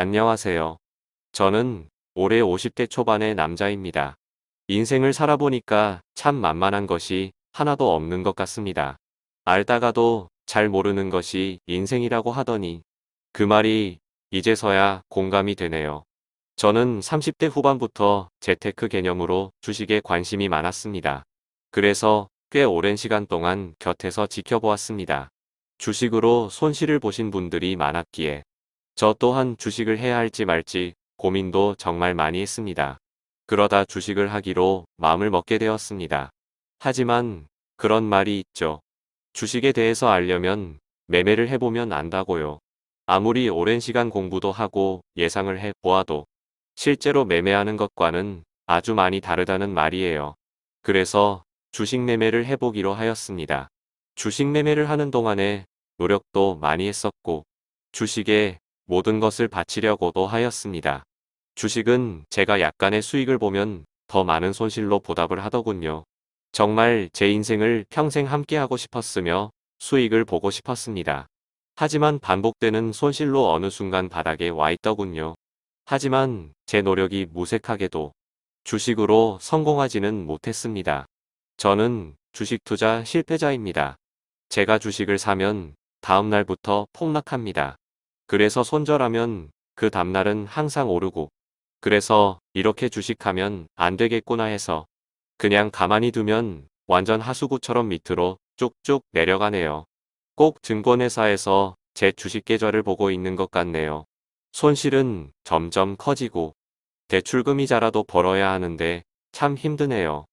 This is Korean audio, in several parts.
안녕하세요. 저는 올해 50대 초반의 남자입니다. 인생을 살아보니까 참 만만한 것이 하나도 없는 것 같습니다. 알다가도 잘 모르는 것이 인생이라고 하더니 그 말이 이제서야 공감이 되네요. 저는 30대 후반부터 재테크 개념으로 주식에 관심이 많았습니다. 그래서 꽤 오랜 시간 동안 곁에서 지켜보았습니다. 주식으로 손실을 보신 분들이 많았기에 저 또한 주식을 해야 할지 말지 고민도 정말 많이 했습니다. 그러다 주식을 하기로 마음을 먹게 되었습니다. 하지만 그런 말이 있죠. 주식에 대해서 알려면 매매를 해보면 안다고요. 아무리 오랜 시간 공부도 하고 예상을 해 보아도 실제로 매매하는 것과는 아주 많이 다르다는 말이에요. 그래서 주식 매매를 해보기로 하였습니다. 주식 매매를 하는 동안에 노력도 많이 했었고 주식에 모든 것을 바치려고도 하였습니다. 주식은 제가 약간의 수익을 보면 더 많은 손실로 보답을 하더군요. 정말 제 인생을 평생 함께하고 싶었으며 수익을 보고 싶었습니다. 하지만 반복되는 손실로 어느 순간 바닥에 와 있더군요. 하지만 제 노력이 무색하게도 주식으로 성공하지는 못했습니다. 저는 주식 투자 실패자입니다. 제가 주식을 사면 다음 날부터 폭락합니다. 그래서 손절하면 그 다음날은 항상 오르고 그래서 이렇게 주식하면 안 되겠구나 해서 그냥 가만히 두면 완전 하수구처럼 밑으로 쭉쭉 내려가네요. 꼭 증권회사에서 제 주식 계좌를 보고 있는 것 같네요. 손실은 점점 커지고 대출금이자라도 벌어야 하는데 참 힘드네요.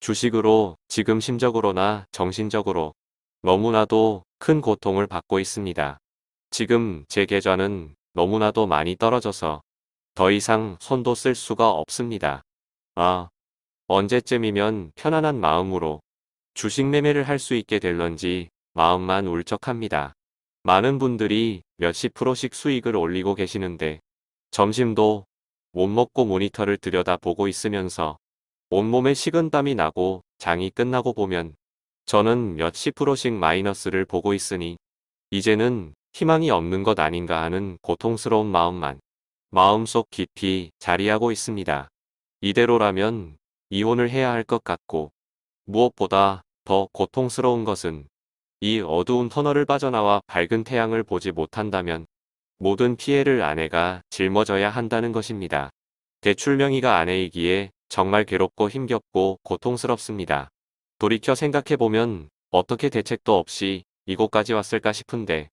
주식으로 지금 심적으로나 정신적으로 너무나도 큰 고통을 받고 있습니다. 지금 제 계좌는 너무나도 많이 떨어져서 더 이상 손도 쓸 수가 없습니다. 아, 언제쯤이면 편안한 마음으로 주식 매매를 할 수 있게 될런지 마음만 울적합니다. 많은 분들이 몇십 프로씩 수익을 올리고 계시는데 점심도 못 먹고 모니터를 들여다보고 있으면서 온몸에 식은땀이 나고 장이 끝나고 보면 저는 몇십 프로씩 마이너스를 보고 있으니 이제는 희망이 없는 것 아닌가 하는 고통스러운 마음만 마음속 깊이 자리하고 있습니다. 이대로라면 이혼을 해야 할 것 같고 무엇보다 더 고통스러운 것은 이 어두운 터널을 빠져나와 밝은 태양을 보지 못한다면 모든 피해를 아내가 짊어져야 한다는 것입니다. 대출 명의가 아내이기에 정말 괴롭고 힘겹고 고통스럽습니다. 돌이켜 생각해보면 어떻게 대책도 없이 이곳까지 왔을까 싶은데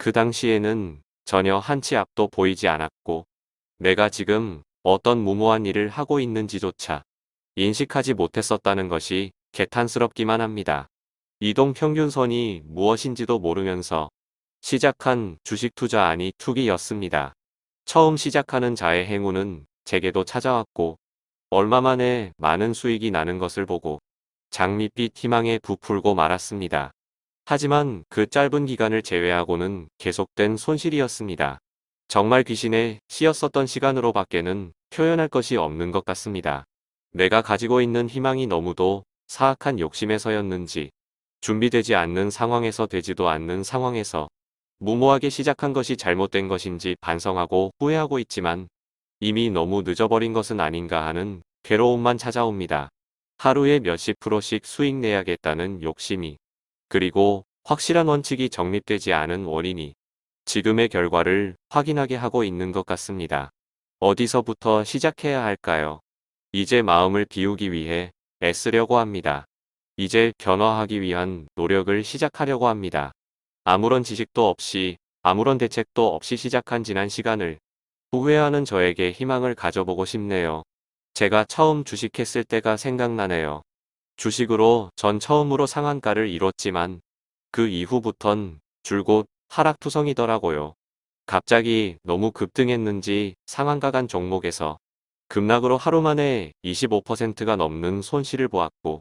그 당시에는 전혀 한치 앞도 보이지 않았고 내가 지금 어떤 무모한 일을 하고 있는지조차 인식하지 못했었다는 것이 개탄스럽기만 합니다. 이동 평균선이 무엇인지도 모르면서 시작한 주식 투자 아니 투기였습니다. 처음 시작하는 자의 행운은 제게도 찾아왔고 얼마 만에 많은 수익이 나는 것을 보고 장밋빛 희망에 부풀고 말았습니다. 하지만 그 짧은 기간을 제외하고는 계속된 손실이었습니다. 정말 귀신에 씌었었던 시간으로 밖에는 표현할 것이 없는 것 같습니다. 내가 가지고 있는 희망이 너무도 사악한 욕심에서였는지 준비되지 않는 상황에서 되지도 않는 상황에서 무모하게 시작한 것이 잘못된 것인지 반성하고 후회하고 있지만 이미 너무 늦어버린 것은 아닌가 하는 괴로움만 찾아옵니다. 하루에 몇십 프로씩 수익 내야겠다는 욕심이 그리고 확실한 원칙이 정립되지 않은 원인이 지금의 결과를 확인하게 하고 있는 것 같습니다. 어디서부터 시작해야 할까요? 이제 마음을 비우기 위해 애쓰려고 합니다. 이제 변화하기 위한 노력을 시작하려고 합니다. 아무런 지식도 없이 아무런 대책도 없이 시작한 지난 시간을 후회하는 저에게 희망을 가져보고 싶네요. 제가 처음 주식했을 때가 생각나네요. 주식으로 전 처음으로 상한가를 이뤘지만 그 이후부턴 줄곧 하락투성이더라고요. 갑자기 너무 급등했는지 상한가 간 종목에서 급락으로 하루 만에 25%가 넘는 손실을 보았고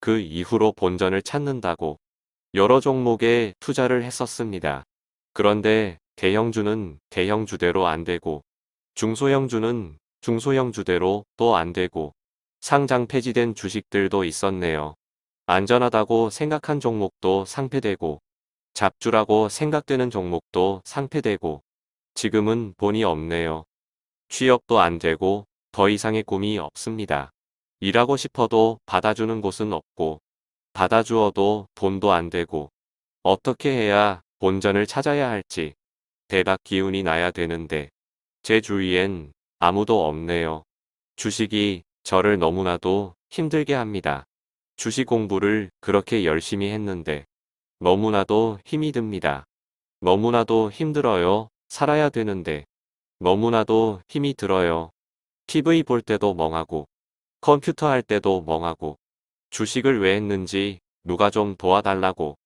그 이후로 본전을 찾는다고 여러 종목에 투자를 했었습니다. 그런데 대형주는 대형주대로 안되고 중소형주는 중소형주대로 또 안되고 상장 폐지된 주식들도 있었네요. 안전하다고 생각한 종목도 상폐되고 잡주라고 생각되는 종목도 상폐되고 지금은 돈이 없네요. 취업도 안 되고 더 이상의 꿈이 없습니다. 일하고 싶어도 받아주는 곳은 없고 받아주어도 돈도 안 되고 어떻게 해야 본전을 찾아야 할지 대박 기운이 나야 되는데 제 주위엔 아무도 없네요. 주식이 저를 너무나도 힘들게 합니다. 주식 공부를 그렇게 열심히 했는데 너무나도 힘이 듭니다. 너무나도 힘들어요. 살아야 되는데 너무나도 힘이 들어요. TV 볼 때도 멍하고 컴퓨터 할 때도 멍하고 주식을 왜 했는지 누가 좀 도와달라고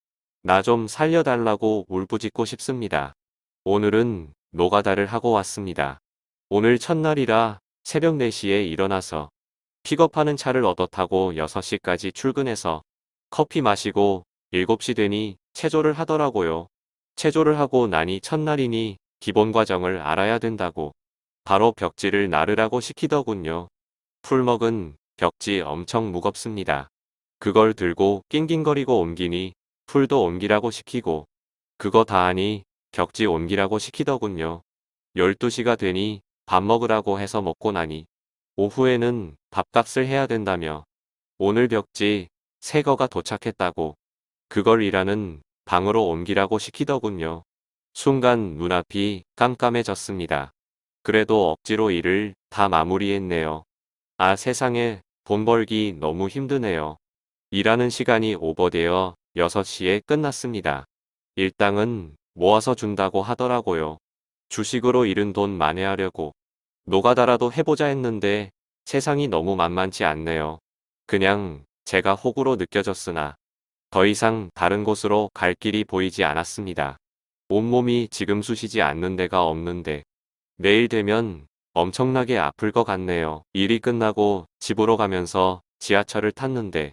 나 좀 살려달라고 울부짖고 싶습니다. 오늘은 노가다를 하고 왔습니다. 오늘 첫날이라 새벽 4시에 일어나서 픽업하는 차를 얻어 타고 6시까지 출근해서 커피 마시고 7시 되니 체조를 하더라고요. 체조를 하고 나니 첫날이니 기본 과정을 알아야 된다고 바로 벽지를 나르라고 시키더군요. 풀먹은 벽지 엄청 무겁습니다. 그걸 들고 낑낑거리고 옮기니 풀도 옮기라고 시키고 그거 다 하니 벽지 옮기라고 시키더군요. 12시가 되니 밥 먹으라고 해서 먹고 나니 오후에는 밥값을 해야 된다며 오늘 벽지 새 거가 도착했다고 그걸 일하는 방으로 옮기라고 시키더군요. 순간 눈앞이 깜깜해졌습니다. 그래도 억지로 일을 다 마무리했네요. 아 세상에 돈 벌기 너무 힘드네요. 일하는 시간이 오버되어 6시에 끝났습니다. 일당은 모아서 준다고 하더라고요. 주식으로 잃은 돈 만회하려고 노가다라도 해보자 했는데 세상이 너무 만만치 않네요. 그냥 제가 호구로 느껴졌으나 더 이상 다른 곳으로 갈 길이 보이지 않았습니다. 온몸이 지금 쑤시지 않는 데가 없는데 내일 되면 엄청나게 아플 것 같네요. 일이 끝나고 집으로 가면서 지하철을 탔는데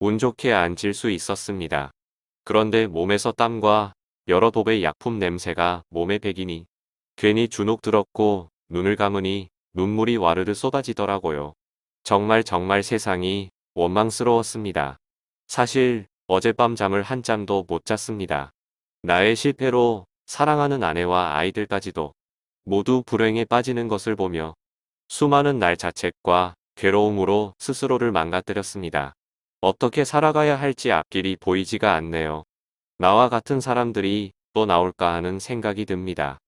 운 좋게 앉을 수 있었습니다. 그런데 몸에서 땀과 여러 도배 약품 냄새가 몸에 배기니 괜히 주눅 들었고 눈을 감으니 눈물이 와르르 쏟아지더라고요. 정말 정말 세상이 원망스러웠습니다. 사실 어젯밤 잠을 한잠도 못 잤습니다. 나의 실패로 사랑하는 아내와 아이들까지도 모두 불행에 빠지는 것을 보며 수많은 날 자책과 괴로움으로 스스로를 망가뜨렸습니다. 어떻게 살아가야 할지 앞길이 보이지가 않네요. 나와 같은 사람들이 또 나올까 하는 생각이 듭니다.